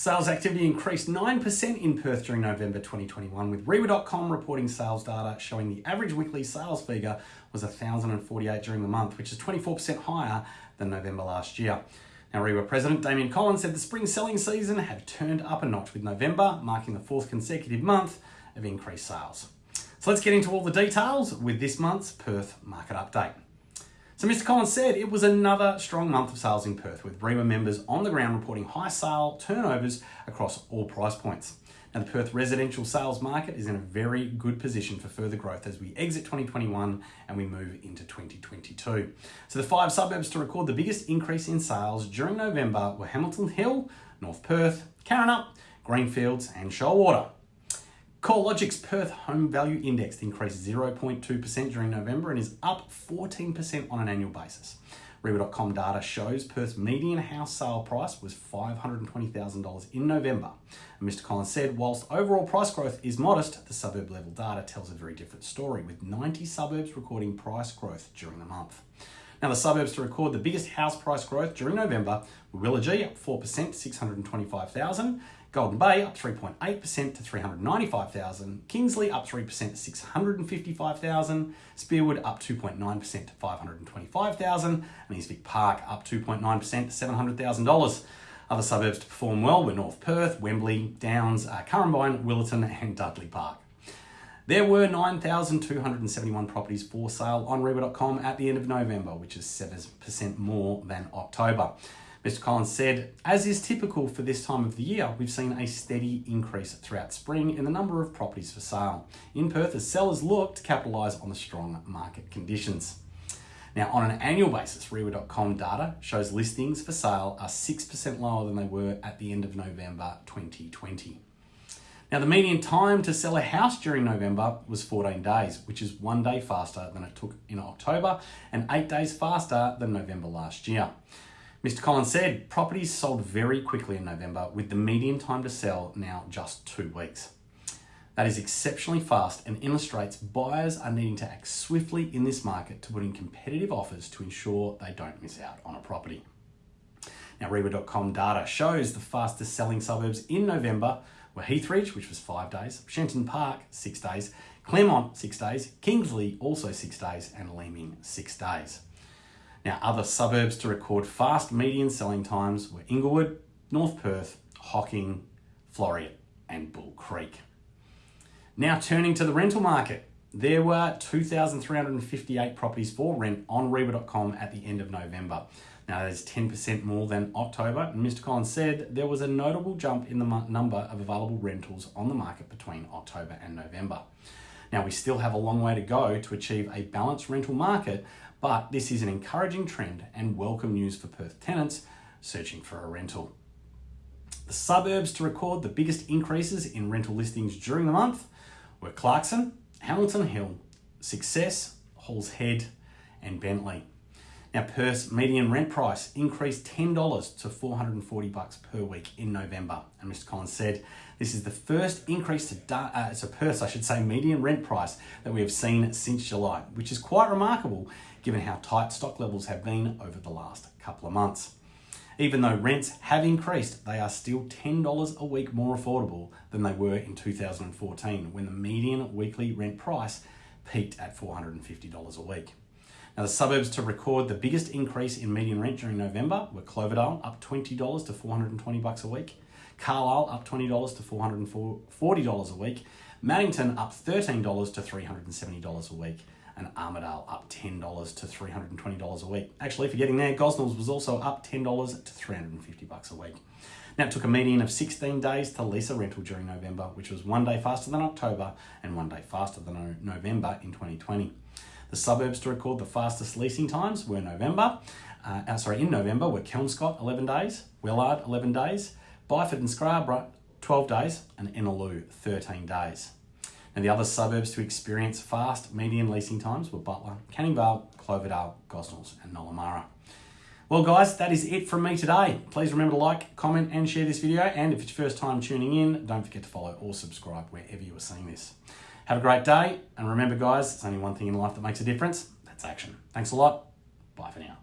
Sales activity increased 9% in Perth during November 2021, with Reiwa.com reporting sales data showing the average weekly sales figure was 1,048 during the month, which is 24% higher than November last year. Now, Reiwa President Damian Collins said the spring selling season had turned up a notch, with November marking the fourth consecutive month of increased sales. So let's get into all the details with this month's Perth market update. So Mr. Collins said it was another strong month of sales in Perth with Reiwa members on the ground reporting high sale turnovers across all price points. Now the Perth residential sales market is in a very good position for further growth as we exit 2021 and we move into 2022. So the five suburbs to record the biggest increase in sales during November were Hamilton Hill, North Perth, Karrinyup, Greenfields and Shoalwater. CoreLogic's Perth Home Value Index increased 0.2% during November and is up 14% on an annual basis. Reiwa.com data shows Perth's median house sale price was $520,000 in November. And Mr. Collins said, whilst overall price growth is modest, the suburb level data tells a very different story, with 90 suburbs recording price growth during the month. Now, the suburbs to record the biggest house price growth during November were Willagee up 4% 625,000, Golden Bay up 3.8% to 395,000, Kingsley up 3% to 655,000, Spearwood up 2.9% to 525,000, and East Vic Park up 2.9% to $700,000. Other suburbs to perform well were North Perth, Wembley, Downs, uh, Currambine, Willetton and Dudley Park. There were 9,271 properties for sale on Reiwa.com at the end of November, which is 7% more than October. Mr. Collins said, as is typical for this time of the year, we've seen a steady increase throughout spring in the number of properties for sale in Perth as sellers look to capitalise on the strong market conditions. Now, on an annual basis, Reiwa.com data shows listings for sale are 6% lower than they were at the end of November 2020. Now, the median time to sell a house during November was 14 days, which is one day faster than it took in October and eight days faster than November last year. Mr. Collins said properties sold very quickly in November with the median time to sell now just two weeks. That is exceptionally fast and illustrates buyers are needing to act swiftly in this market to put in competitive offers to ensure they don't miss out on a property. Now, Reiwa.com data shows the fastest selling suburbs in November were Heathridge, which was five days, Shenton Park, six days, Claremont, six days, Kingsley, also six days, and Leeming, six days. Now, other suburbs to record fast median selling times were Inglewood, North Perth, Hocking, Floreat, and Bull Creek. Now, turning to the rental market, there were 2,358 properties for rent on Reiwa.com at the end of November. Now, that is 10% more than October, and Mr. Collins said there was a notable jump in the number of available rentals on the market between October and November. Now, we still have a long way to go to achieve a balanced rental market, but this is an encouraging trend and welcome news for Perth tenants searching for a rental. The suburbs to record the biggest increases in rental listings during the month were Clarkson, Hamilton Hill, Success, Halls Head, and Bentley. Now, Perth's median rent price increased $10 to 440 bucks per week in November. And Mr. Collins said, this is the first increase to, uh, to Perth's, I should say, median rent price that we have seen since July, which is quite remarkable given how tight stock levels have been over the last couple of months. Even though rents have increased, they are still $10 a week more affordable than they were in 2014 when the median weekly rent price peaked at $450 a week. Now, the suburbs to record the biggest increase in median rent during November were Cloverdale, up $20 to 420 bucks a week, Carlisle, up $20 to $440 a week, Maddington, up $13 to $370 a week, and Armadale up $10 to $320 a week. Actually, for getting there, Gosnells was also up $10 to 350 bucks a week. Now, it took a median of 16 days to lease a rental during November, which was one day faster than October and one day faster than November in 2020. The suburbs to record the fastest leasing times were November, uh, uh sorry, in November were Kelmscott 11 days, Wellard 11 days, Byford and Scarborough 12 days, and Innaloo 13 days. And the other suburbs to experience fast median leasing times were Butler, Canning Vale, Cloverdale, Gosnells, and Nollamara. Well, guys, that is it from me today. Please remember to like, comment, and share this video. And if it's your first time tuning in, don't forget to follow or subscribe wherever you are seeing this. Have a great day. And remember, guys, it's only one thing in life that makes a difference. That's action. Thanks a lot. Bye for now.